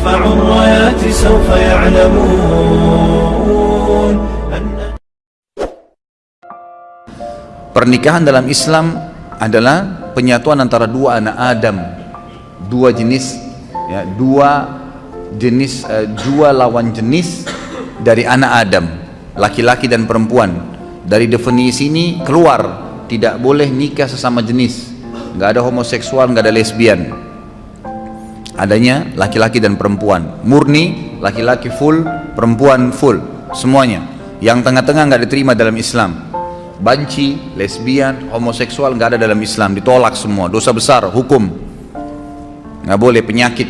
يرفع الرايات سوف يعلمون أن Pernikahan dalam Islam adalah penyatuan antara dua anak Adam, dua jenis, ya, dua jenis, eh, dua lawan jenis dari anak Adam, laki-laki dan perempuan. Dari definisi ini keluar tidak boleh nikah sesama jenis, nggak ada homoseksual, nggak ada lesbian. Adanya laki-laki dan perempuan, murni laki-laki full, perempuan full, semuanya. Yang tengah-tengah nggak diterima dalam Islam. Banci, lesbian, homoseksual nggak ada dalam Islam, ditolak semua, dosa besar, hukum, nggak boleh penyakit.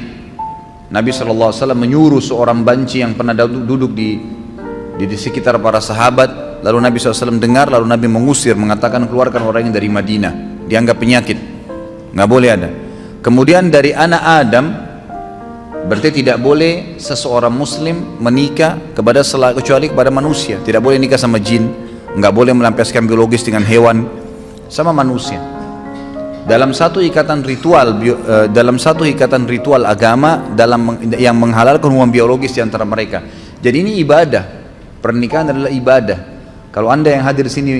Nabi SAW menyuruh seorang banci yang pernah duduk di, di, di sekitar para sahabat, lalu Nabi SAW dengar, lalu Nabi mengusir, mengatakan keluarkan orang yang dari Madinah, dianggap penyakit, nggak boleh ada. Kemudian dari anak Adam, berarti tidak boleh seseorang Muslim menikah kepada kecuali kepada manusia, tidak boleh nikah sama jin, nggak boleh melampiaskan biologis dengan hewan. Sama manusia. Dalam satu ikatan ritual eh, dalam satu ikatan ritual agama dalam yang menghalalkan hubungan biologis di antara mereka. Jadi ini ibadah. Pernikahan adalah ibadah. Kalau anda yang hadir di sini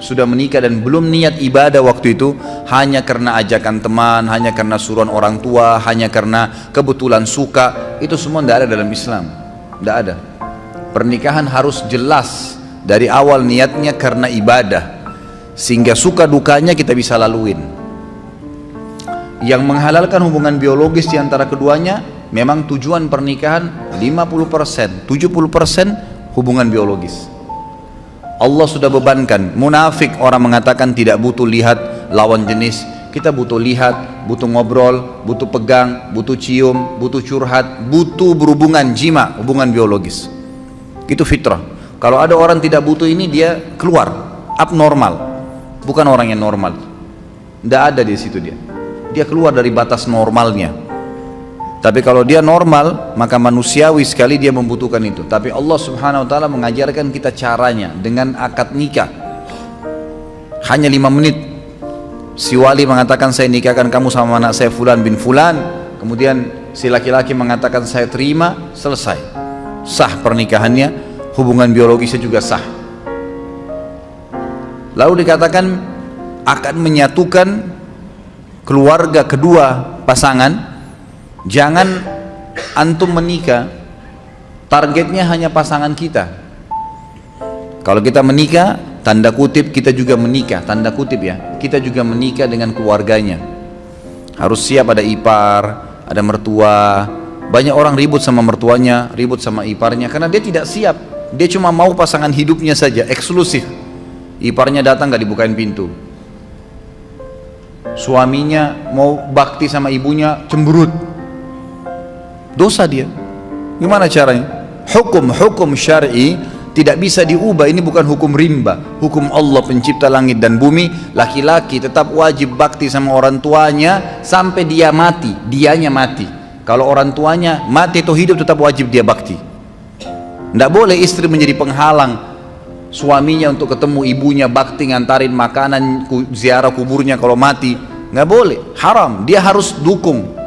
sudah menikah dan belum niat ibadah waktu itu hanya karena ajakan teman hanya karena suruhan orang tua hanya karena kebetulan suka itu semua tidak ada dalam Islam. Tidak ada. Pernikahan harus jelas dari awal niatnya karena ibadah. Sehingga suka dukanya kita bisa laluin. Yang menghalalkan hubungan biologis di antara keduanya memang tujuan pernikahan 50% 70% hubungan biologis Allah sudah bebankan munafik orang mengatakan tidak butuh lihat lawan jenis kita butuh lihat butuh ngobrol butuh pegang butuh cium butuh curhat butuh berhubungan jima hubungan biologis itu fitrah kalau ada orang tidak butuh ini dia keluar, abnormal, bukan orang yang normal. Tidak ada di situ dia. Dia keluar dari batas normalnya. Tapi kalau dia normal, maka manusiawi sekali dia membutuhkan itu. Tapi Allah Subhanahu wa taala mengajarkan kita caranya dengan akad nikah. Hanya lima menit. Si wali mengatakan saya nikahkan kamu sama anak saya fulan bin fulan. Kemudian si laki-laki mengatakan saya terima, selesai. Sah pernikahannya hubungan biologisnya juga sah lalu dikatakan akan menyatukan keluarga kedua pasangan jangan antum menikah targetnya hanya pasangan kita. Kalau kita menikah tanda kutip kita juga menikah tanda kutip ya kita juga menikah dengan keluarganya. Harus siap ada ipar ada mertua. Banyak orang ribut sama mertuanya ribut sama iparnya karena dia tidak siap. Dia cuma mau pasangan hidupnya saja eksklusif. Iparnya datang gak dibukain pintu. Suaminya mau bakti sama ibunya cemberut dosa dia. Gimana caranya? Hukum hukum syar'i tidak bisa diubah. Ini bukan hukum rimba. Hukum Allah pencipta langit dan bumi. Laki-laki tetap wajib bakti sama orang tuanya sampai dia mati. Dianya mati. Kalau orang tuanya mati atau hidup tetap wajib dia bakti. Tidak boleh istri menjadi penghalang suaminya untuk ketemu ibunya bakti ngantarin makanan ziarah kuburnya kalau mati. Nggak boleh. Haram. Dia harus dukung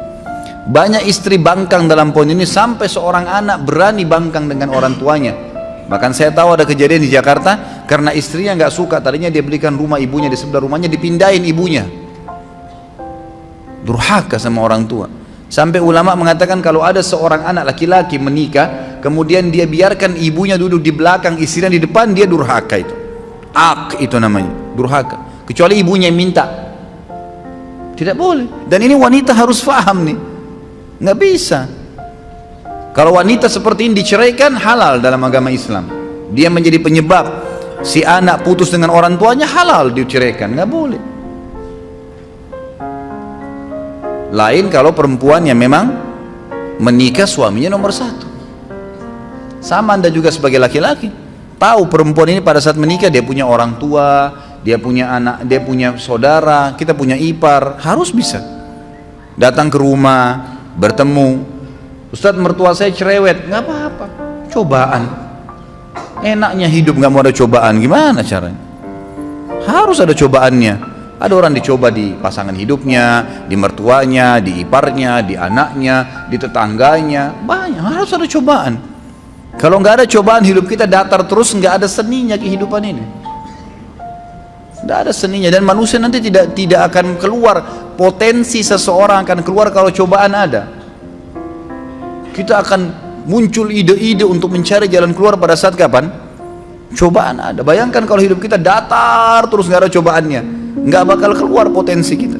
banyak istri bangkang dalam poin ini sampai seorang anak berani bangkang dengan orang tuanya. Bahkan saya tahu ada kejadian di Jakarta karena istrinya nggak suka tadinya dia belikan rumah ibunya di sebelah rumahnya dipindahin ibunya. Durhaka sama orang tua. Sampai ulama mengatakan kalau ada seorang anak laki-laki menikah kemudian dia biarkan ibunya duduk di belakang istrinya di depan dia durhaka itu. Ak itu namanya durhaka. Kecuali ibunya yang minta. Tidak boleh. Dan ini wanita harus faham nih nggak bisa. Kalau wanita seperti ini diceraikan halal dalam agama Islam. Dia menjadi penyebab si anak putus dengan orang tuanya halal diceraikan. Nggak boleh. Lain kalau perempuan yang memang menikah suaminya nomor satu. Sama anda juga sebagai laki-laki. Tahu perempuan ini pada saat menikah dia punya orang tua dia punya anak dia punya saudara kita punya ipar. Harus bisa. Datang ke rumah bertemu. Ustadz mertua saya cerewet. Nggak apa-apa. Cobaan. Enaknya hidup nggak mau ada cobaan. Gimana caranya? Harus ada cobaannya. Ada orang dicoba di pasangan hidupnya, di mertuanya, di iparnya, di anaknya, di tetangganya. Banyak, harus ada cobaan. Kalau nggak ada cobaan hidup kita datar terus nggak ada seninya kehidupan ini. Tidak ada seninya dan manusia nanti tidak tidak akan keluar potensi seseorang akan keluar kalau cobaan ada. Kita akan muncul ide-ide untuk mencari jalan keluar pada saat kapan? Cobaan ada. Bayangkan kalau hidup kita datar terus nggak ada cobaannya, nggak bakal keluar potensi kita.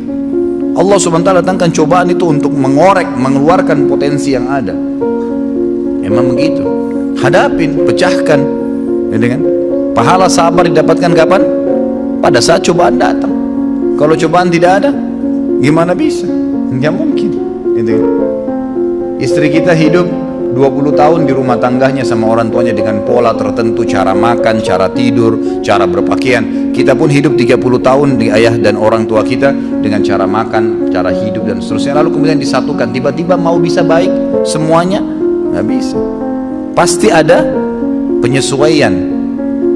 Allah subhanahu wa datangkan cobaan itu untuk mengorek, mengeluarkan potensi yang ada. Emang begitu. Hadapin, pecahkan. Ya kan? Pahala sabar didapatkan kapan? Pada saat cobaan datang. Kalau cobaan tidak ada gimana bisa? Nggak mungkin. Istri kita hidup 20 tahun di rumah tangganya sama orang tuanya dengan pola tertentu cara makan, cara tidur, cara berpakaian. Kita pun hidup 30 tahun di ayah dan orang tua kita dengan cara makan, cara hidup dan seterusnya. Lalu kemudian disatukan. Tiba-tiba mau bisa baik semuanya nggak bisa. Pasti ada penyesuaian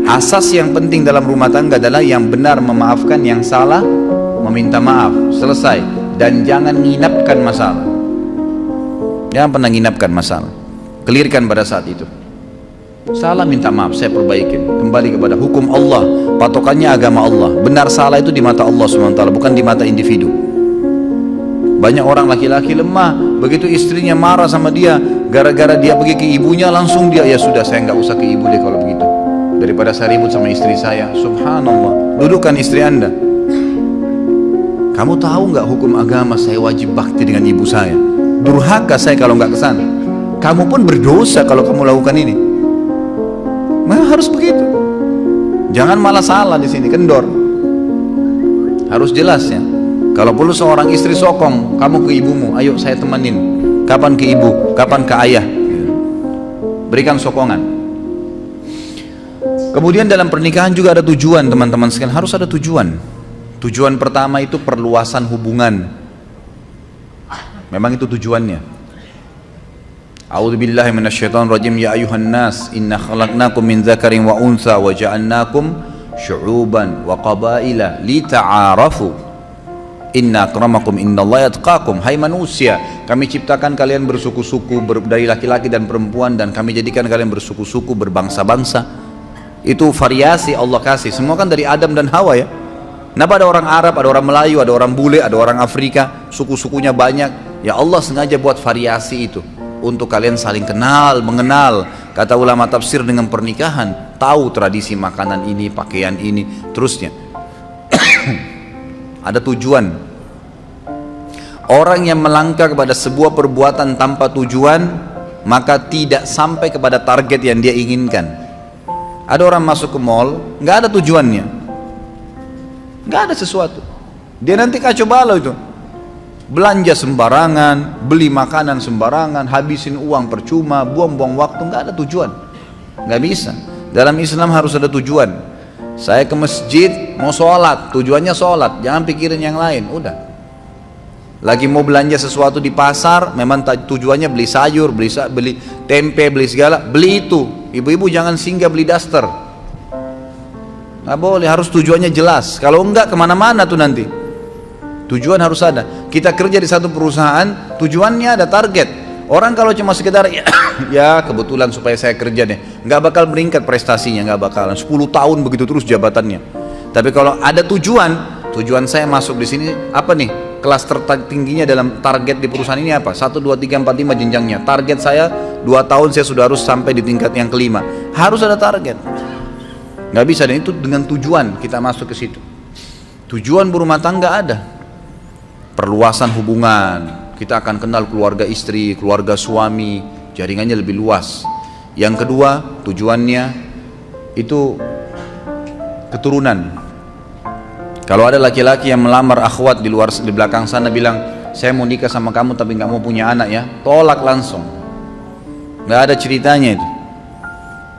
Asas yang penting dalam rumah tangga adalah yang benar memaafkan, yang salah meminta maaf. Selesai. Dan jangan nginapkan masalah. Jangan pernah nginapkan masalah. Kelirkan pada saat itu. Salah minta maaf, saya perbaikin. Kembali kepada hukum Allah, patokannya agama Allah. Benar salah itu di mata Allah SWT, bukan di mata individu. Banyak orang laki-laki lemah, begitu istrinya marah sama dia, gara-gara dia pergi ke ibunya, langsung dia, ya sudah saya nggak usah ke ibu deh kalau begitu daripada saya ribut sama istri saya. Subhanallah. Dudukkan istri anda. Kamu tahu nggak hukum agama saya wajib bakti dengan ibu saya? Durhaka saya kalau nggak ke sana. Kamu pun berdosa kalau kamu lakukan ini. Nah, harus begitu. Jangan malah salah di sini kendor. Harus jelas ya. Kalau perlu seorang istri sokong kamu ke ibumu. Ayo saya temenin kapan ke ibu kapan ke ayah. Berikan sokongan Kemudian dalam pernikahan juga ada tujuan teman-teman sekalian, harus ada tujuan. Tujuan pertama itu perluasan hubungan. Memang itu tujuannya. A'udzubillahi minasyaitonirrajim ya ayuhan nas inna khalaqnakum min dzakarin wa untha wa ja'alnakum syu'uban wa qabaila lita'arafu Inna akramakum innallaha yatqakum Hai manusia Kami ciptakan kalian bersuku-suku Dari laki-laki dan perempuan Dan kami jadikan kalian bersuku-suku Berbangsa-bangsa itu variasi Allah kasih. Semua kan dari Adam dan Hawa ya. Kenapa ada orang Arab ada orang Melayu ada orang bule ada orang Afrika suku-sukunya banyak? Ya Allah sengaja buat variasi itu. Untuk kalian saling kenal mengenal. Kata ulama tafsir dengan pernikahan tahu tradisi makanan ini pakaian ini terusnya. Ada tujuan. Orang yang melangkah kepada sebuah perbuatan tanpa tujuan maka tidak sampai kepada target yang dia inginkan ada orang masuk ke mall, nggak ada tujuannya, nggak ada sesuatu. Dia nanti kacau balau itu, belanja sembarangan, beli makanan sembarangan, habisin uang percuma, buang-buang waktu, nggak ada tujuan, nggak bisa. Dalam Islam harus ada tujuan. Saya ke masjid mau sholat, tujuannya sholat, jangan pikirin yang lain, udah. Lagi mau belanja sesuatu di pasar, memang tujuannya beli sayur, beli beli tempe, beli segala, beli itu Ibu-ibu jangan singgah beli daster. Nggak boleh, harus tujuannya jelas. Kalau enggak ke mana-mana tuh nanti. Tujuan harus ada. Kita kerja di satu perusahaan, tujuannya ada target. Orang kalau cuma sekedar ya, ya kebetulan supaya saya kerja deh, nggak bakal meningkat prestasinya, nggak bakalan. 10 tahun begitu terus jabatannya. Tapi kalau ada tujuan, tujuan saya masuk di sini apa nih? kelas tertingginya dalam target di perusahaan ini apa? 1, 2, 3, 4, 5 jenjangnya. Target saya 2 tahun saya sudah harus sampai di tingkat yang kelima. Harus ada target. Nggak bisa dan itu dengan tujuan kita masuk ke situ. Tujuan berumah tangga ada. Perluasan hubungan. Kita akan kenal keluarga istri, keluarga suami, jaringannya lebih luas. Yang kedua, tujuannya itu keturunan kalau ada laki-laki yang melamar akhwat di luar di belakang sana bilang, saya mau nikah sama kamu tapi nggak mau punya anak ya, tolak langsung. Nggak ada ceritanya itu.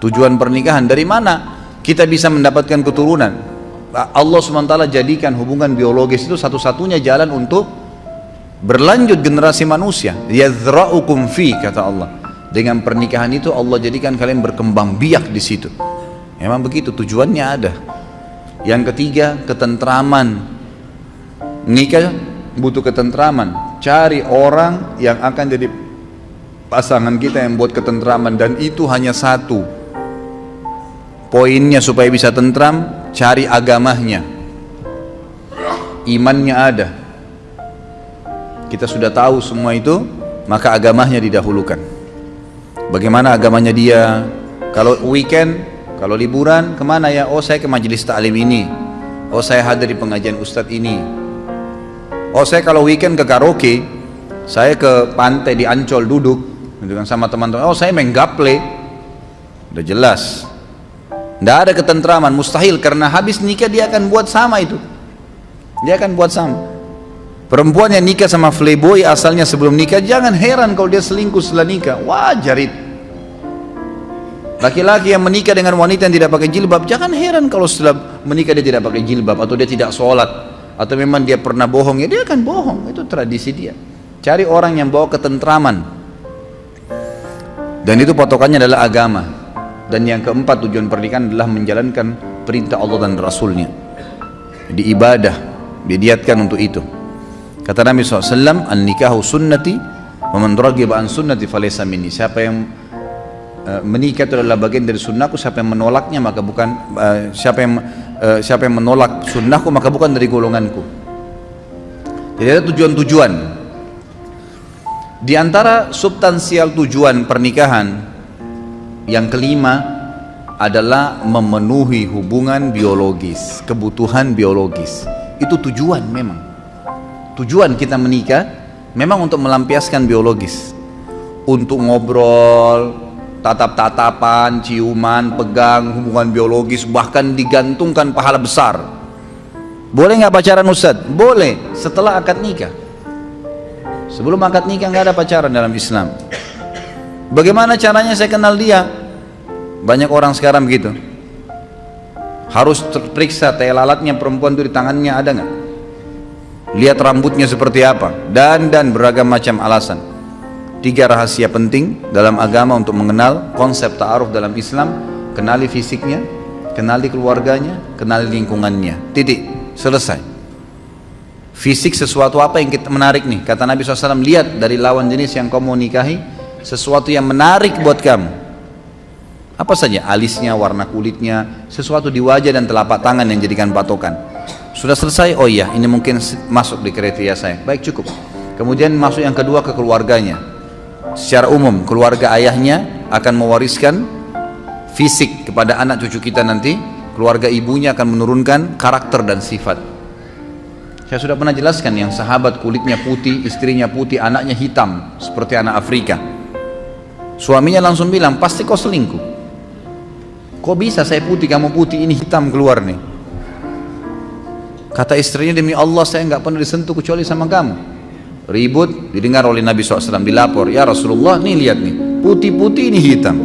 Tujuan pernikahan dari mana kita bisa mendapatkan keturunan? Allah swt jadikan hubungan biologis itu satu-satunya jalan untuk berlanjut generasi manusia. Yadzra'ukum fi kata Allah. Dengan pernikahan itu Allah jadikan kalian berkembang biak di situ. Memang begitu tujuannya ada. Yang ketiga, ketentraman. nikah butuh ketentraman cari orang yang akan jadi pasangan kita yang buat ketentraman dan itu hanya satu. Poinnya supaya bisa tentram cari agamanya. Imannya ada. Kita sudah tahu semua itu maka agamanya didahulukan. Bagaimana agamanya dia? Kalau weekend kalau liburan ke mana ya? Oh saya ke majelis taklim ini. Oh saya hadir di pengajian ustadz ini. Oh saya kalau weekend ke karaoke saya ke pantai di Ancol duduk gitu kan sama teman-teman. Oh saya main gaple. Udah jelas. Tidak ada ketentraman mustahil. Karena habis nikah dia akan buat sama itu. Dia akan buat sama. Perempuan yang nikah sama playboy asalnya sebelum nikah jangan heran kalau dia selingkuh setelah nikah. Wajar itu laki-laki yang menikah dengan wanita yang tidak pakai jilbab jangan heran kalau setelah menikah dia tidak pakai jilbab atau dia tidak sholat. Atau memang dia pernah bohong ya dia akan bohong. Itu tradisi dia. Cari orang yang bawa ketentraman dan itu patokannya adalah agama. Dan yang keempat tujuan pernikahan adalah menjalankan perintah Allah dan Rasulnya. Di ibadah didiatkan untuk itu. Kata Nabi SAW an nikahu sunnati wa man an sunnati falaysa minni. Siapa yang uh, menikah itu adalah bagian dari sunnahku siapa yang menolaknya maka bukan uh, siapa yang uh, siapa yang menolak sunnahku maka bukan dari golonganku. Jadi ada tujuan-tujuan di antara substansial tujuan pernikahan yang kelima adalah memenuhi hubungan biologis, kebutuhan biologis. Itu tujuan memang. Tujuan kita menikah memang untuk melampiaskan biologis. Untuk ngobrol, tatap-tatapan, ciuman, pegang, hubungan biologis, bahkan digantungkan pahala besar. Boleh nggak pacaran Ustaz? Boleh, setelah akad nikah. Sebelum akad nikah nggak ada pacaran dalam Islam. Bagaimana caranya saya kenal dia? Banyak orang sekarang begitu. Harus terperiksa tai lalatnya perempuan itu di tangannya ada nggak? Lihat rambutnya seperti apa dan dan beragam macam alasan. Tiga rahasia penting dalam agama untuk mengenal konsep ta'aruf dalam Islam, kenali fisiknya, kenali keluarganya, kenali lingkungannya. Titik, selesai. Fisik sesuatu apa yang kita menarik nih? Kata Nabi SAW, lihat dari lawan jenis yang kau mau nikahi, sesuatu yang menarik buat kamu. Apa saja? Alisnya, warna kulitnya, sesuatu di wajah dan telapak tangan yang jadikan patokan. Sudah selesai? Oh iya, ini mungkin masuk di kriteria saya. Baik, cukup. Kemudian masuk yang kedua ke keluarganya. Secara umum, keluarga ayahnya akan mewariskan fisik kepada anak cucu kita nanti. Keluarga ibunya akan menurunkan karakter dan sifat saya sudah pernah jelaskan yang sahabat kulitnya putih, istrinya putih, anaknya hitam seperti anak Afrika. Suaminya langsung bilang, pasti kau selingkuh. Kok bisa saya putih, kamu putih, ini hitam keluar nih. Kata istrinya demi Allah saya nggak pernah disentuh kecuali sama kamu. Ribut didengar oleh Nabi SAW dilapor, ya Rasulullah nih lihat nih, putih-putih ini hitam.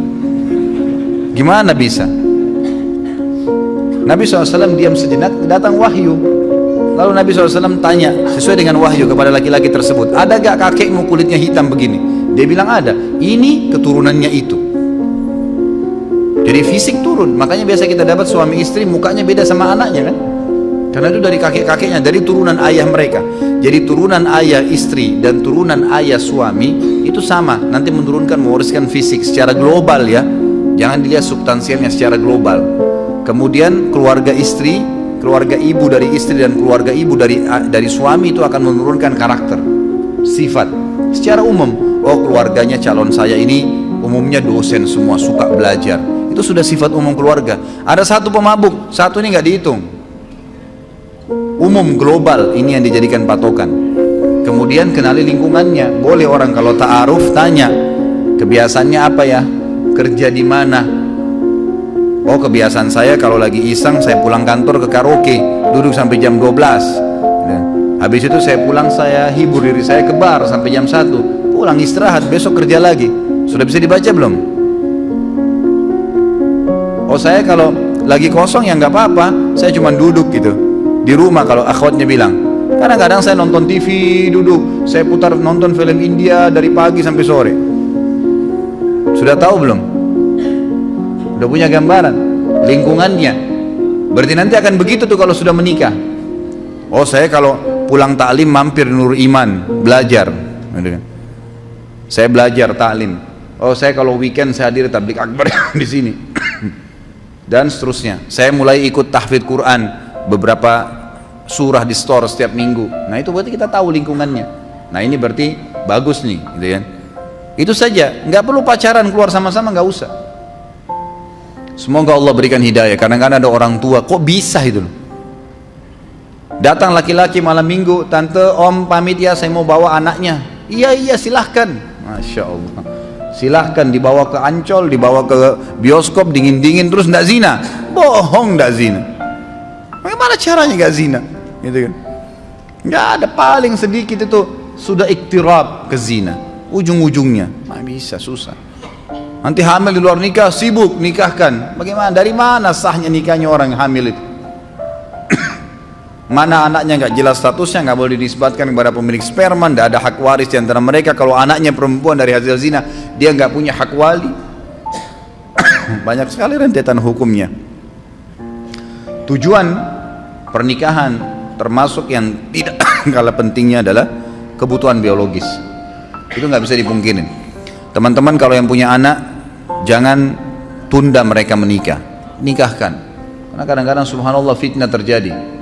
Gimana bisa? Nabi SAW diam sejenak, datang wahyu. Lalu Nabi SAW tanya sesuai dengan wahyu kepada laki-laki tersebut, ada gak kakekmu kulitnya hitam begini? Dia bilang ada. Ini keturunannya itu. Jadi fisik turun. Makanya biasa kita dapat suami istri mukanya beda sama anaknya kan? Karena itu dari kakek-kakeknya, dari turunan ayah mereka. Jadi turunan ayah istri dan turunan ayah suami itu sama. Nanti menurunkan mewariskan fisik secara global ya. Jangan dilihat substansialnya secara global. Kemudian keluarga istri keluarga ibu dari istri dan keluarga ibu dari dari suami itu akan menurunkan karakter sifat. Secara umum oh keluarganya calon saya ini umumnya dosen semua suka belajar. Itu sudah sifat umum keluarga. Ada satu pemabuk satu ini nggak dihitung. Umum global ini yang dijadikan patokan. Kemudian kenali lingkungannya. Boleh orang kalau ta'aruf tanya kebiasaannya apa ya? Kerja di mana Oh kebiasaan saya kalau lagi iseng saya pulang kantor ke karaoke. Duduk sampai jam 12 ya. Habis itu saya pulang saya hibur diri saya ke bar sampai jam 1 Pulang istirahat besok kerja lagi. Sudah bisa dibaca belum? Oh saya kalau lagi kosong ya nggak apa-apa. Saya cuma duduk gitu. Di rumah kalau akhwatnya bilang. Kadang-kadang saya nonton TV duduk. Saya putar nonton film India dari pagi sampai sore. Sudah tahu belum? Udah punya gambaran lingkungannya berarti nanti akan begitu tuh kalau sudah menikah oh saya kalau pulang taklim mampir Nur Iman belajar. Saya belajar taklim. Oh saya kalau weekend saya hadir tablik akbar di sini. Dan seterusnya. Saya mulai ikut tahfidz Quran beberapa surah di store setiap minggu. Nah itu berarti kita tahu lingkungannya. Nah ini berarti bagus nih, gitu kan. Itu saja, nggak perlu pacaran keluar sama-sama nggak usah. Semoga Allah berikan hidayah. Kadang-kadang ada orang tua, kok bisa itu? Datang laki-laki malam minggu, tante, om pamit ya, saya mau bawa anaknya. Iya iya silahkan, masya Allah. Silahkan dibawa ke Ancol, dibawa ke bioskop dingin-dingin terus ndak zina. Bohong ndak zina. Bagaimana caranya nggak zina? Gitu kan? Nggak ada paling sedikit itu sudah iktirab ke zina. Ujung-ujungnya, nggak bisa susah. Nanti hamil di luar nikah, sibuk nikahkan. Bagaimana? Dari mana sahnya nikahnya orang hamil itu? mana anaknya nggak jelas statusnya, nggak boleh dinisbatkan kepada pemilik sperma, tidak ada hak waris di antara mereka. Kalau anaknya perempuan dari hasil zina, dia nggak punya hak wali. Banyak sekali rentetan hukumnya. Tujuan pernikahan termasuk yang tidak kalah pentingnya adalah kebutuhan biologis. Itu nggak bisa dipungkirin. Teman-teman kalau yang punya anak Jangan tunda mereka menikah, nikahkan. Karena kadang-kadang subhanallah fitnah terjadi.